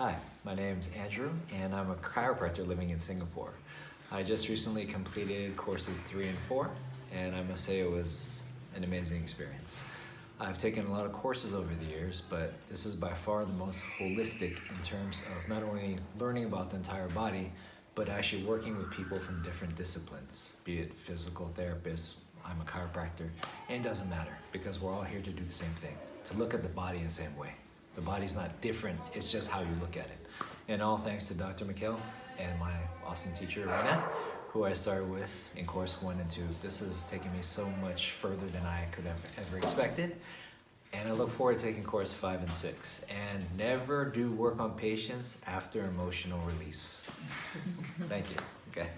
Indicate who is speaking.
Speaker 1: Hi, my name's Andrew, and I'm a chiropractor living in Singapore. I just recently completed courses three and four, and I must say it was an amazing experience. I've taken a lot of courses over the years, but this is by far the most holistic in terms of not only learning about the entire body, but actually working with people from different disciplines, be it physical therapists, I'm a chiropractor, and it doesn't matter because we're all here to do the same thing, to look at the body in the same way. The body's not different, it's just how you look at it. And all thanks to Dr. McKell and my awesome teacher, Rena, who I started with in course one and two. This has taken me so much further than I could have ever expected. And I look forward to taking course five and six. And never do work on patients after emotional release. Thank you. Okay.